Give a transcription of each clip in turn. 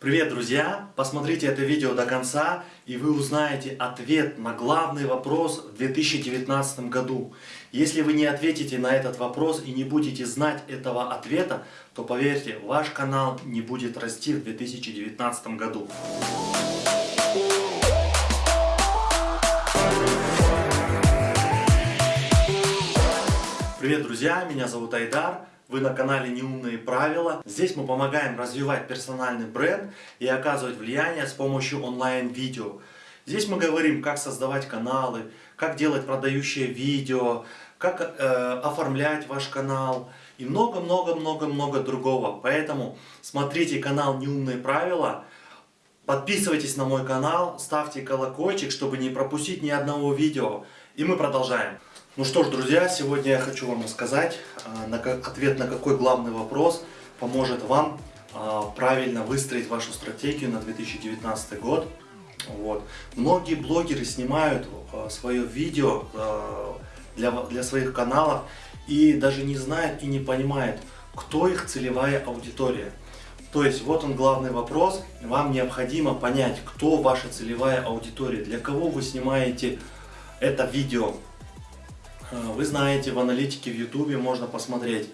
Привет, друзья! Посмотрите это видео до конца, и вы узнаете ответ на главный вопрос в 2019 году. Если вы не ответите на этот вопрос и не будете знать этого ответа, то поверьте, ваш канал не будет расти в 2019 году. Привет, друзья! Меня зовут Айдар. Вы на канале Неумные правила. Здесь мы помогаем развивать персональный бренд и оказывать влияние с помощью онлайн-видео. Здесь мы говорим, как создавать каналы, как делать продающие видео, как э, оформлять ваш канал и много-много-много-много другого. Поэтому смотрите канал Неумные правила, подписывайтесь на мой канал, ставьте колокольчик, чтобы не пропустить ни одного видео. И мы продолжаем. Ну что ж, друзья, сегодня я хочу вам рассказать а, на как, ответ на какой главный вопрос поможет вам а, правильно выстроить вашу стратегию на 2019 год. Вот. Многие блогеры снимают а, свое видео для, для своих каналов и даже не знают и не понимают, кто их целевая аудитория. То есть вот он главный вопрос. Вам необходимо понять, кто ваша целевая аудитория, для кого вы снимаете это видео. Э, вы знаете, в аналитике в YouTube можно посмотреть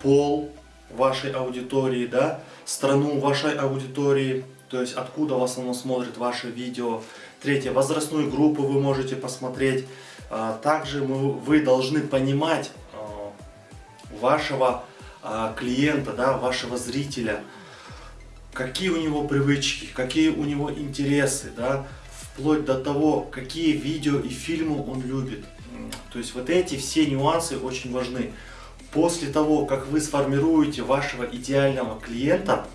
пол вашей аудитории, да, страну вашей аудитории, то есть откуда в основном смотрят ваши видео. Третье, возрастную группу вы можете посмотреть. А, также вы должны понимать э, вашего а, клиента, да, вашего зрителя, какие у него привычки, какие у него интересы, да, вплоть до того, какие видео и фильмы он любит. То есть вот эти все нюансы очень важны. После того, как вы сформируете вашего идеального клиента,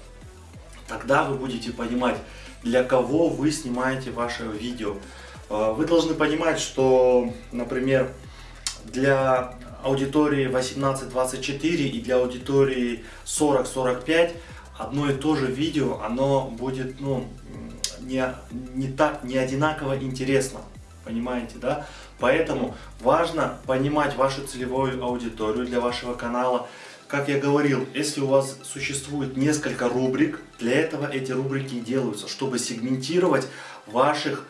тогда вы будете понимать, для кого вы снимаете ваше видео. А, вы должны понимать, что, например, для аудитории 18-24 и для аудитории 40-45 одно и то же видео, оно будет ну, не, не, так, не одинаково интересно. Понимаете, да? Поэтому важно понимать вашу целевую аудиторию для вашего канала. Как я говорил, если у вас существует несколько рубрик, для этого эти рубрики делаются, чтобы сегментировать ваших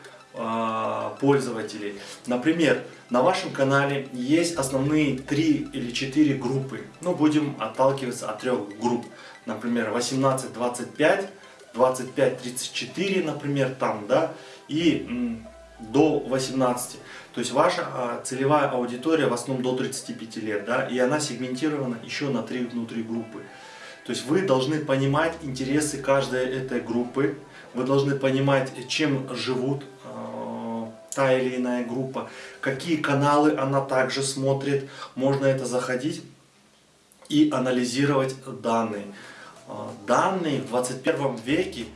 пользователей. Например, на вашем канале есть основные три или четыре группы. Ну, будем отталкиваться от трех групп. Например, 18-25, 25-34, например, там, да, и до 18. То есть ваша а, целевая аудитория в основном до 35 лет, да, и она сегментирована еще на три внутри группы. То есть вы должны понимать интересы каждой этой группы, вы должны понимать, чем живут э, та или иная группа, какие каналы она также смотрит, можно это заходить и анализировать данные. Данные в 21 веке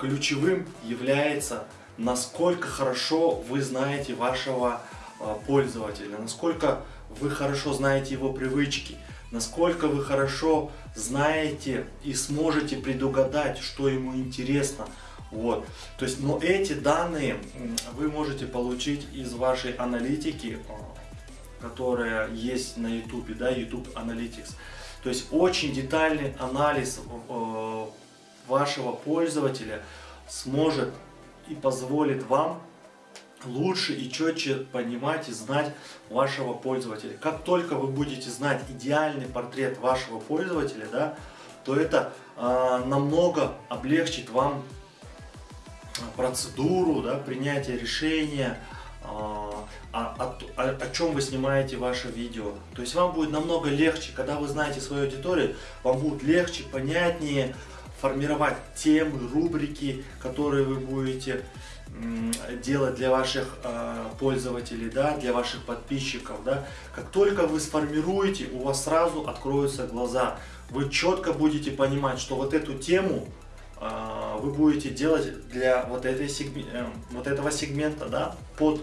ключевым является насколько хорошо вы знаете вашего а, пользователя, насколько вы хорошо знаете его привычки, насколько вы хорошо знаете и сможете предугадать, что ему интересно. Вот. То есть, но эти данные вы можете получить из вашей аналитики, а, которая есть на YouTube, да, YouTube Analytics. То есть очень детальный анализ а, вашего пользователя сможет и позволит вам лучше и четче понимать и знать вашего пользователя. Как только вы будете знать идеальный портрет вашего пользователя, да, то это э, намного облегчит вам процедуру да, принятия решения, э, о, о, о чем вы снимаете ваше видео. То есть вам будет намного легче, когда вы знаете свою аудиторию, вам будет легче, понятнее формировать темы, рубрики, которые вы будете делать для ваших э, пользователей, да, для ваших подписчиков. Да. Как только вы сформируете, у вас сразу откроются глаза. Вы четко будете понимать, что вот эту тему э, вы будете делать для вот, этой сегме, э, вот этого сегмента, да, под,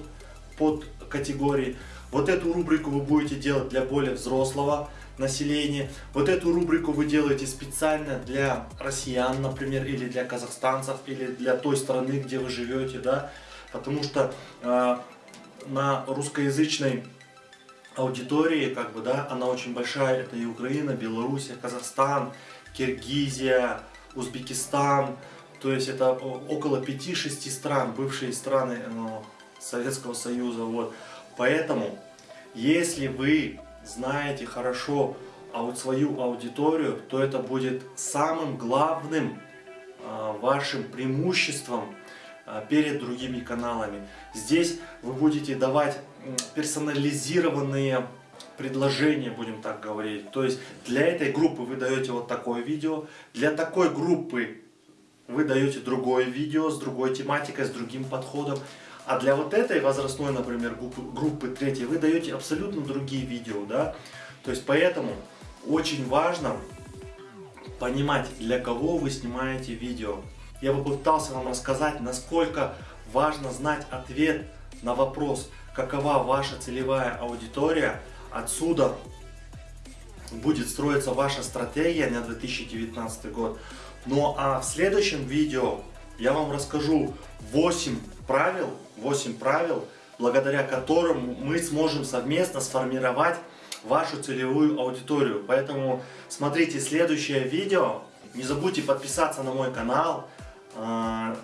под категории. Вот эту рубрику вы будете делать для более взрослого населения. Вот эту рубрику вы делаете специально для россиян, например, или для казахстанцев, или для той страны, где вы живете, да, потому что э, на русскоязычной аудитории, как бы, да, она очень большая, это и Украина, Белоруссия, Казахстан, Киргизия, Узбекистан, то есть это около 5-6 стран, бывшие страны ну, Советского Союза. Вот. Поэтому, если вы знаете хорошо свою аудиторию, то это будет самым главным а, вашим преимуществом а, перед другими каналами. Здесь вы будете давать персонализированные предложения, будем так говорить. То есть для этой группы вы даете вот такое видео, для такой группы вы даете другое видео с другой тематикой, с другим подходом. А для вот этой возрастной, например, группы, третьей, вы даете абсолютно другие видео, да. То есть поэтому очень важно понимать, для кого вы снимаете видео. Я попытался вам рассказать, насколько важно знать ответ на вопрос, какова ваша целевая аудитория. Отсюда будет строиться ваша стратегия на 2019 год. Ну а в следующем видео я вам расскажу 8 правил, 8 правил, благодаря которым мы сможем совместно сформировать вашу целевую аудиторию. Поэтому смотрите следующее видео. Не забудьте подписаться на мой канал, а,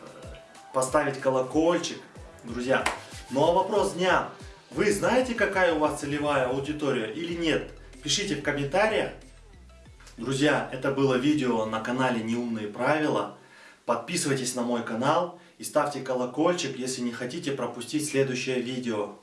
поставить колокольчик, друзья. Ну а вопрос дня. Вы знаете, какая у вас целевая аудитория или нет? Пишите в комментариях. Друзья, это было видео на канале Неумные правила. Подписывайтесь на мой канал и ставьте колокольчик, если не хотите пропустить следующее видео.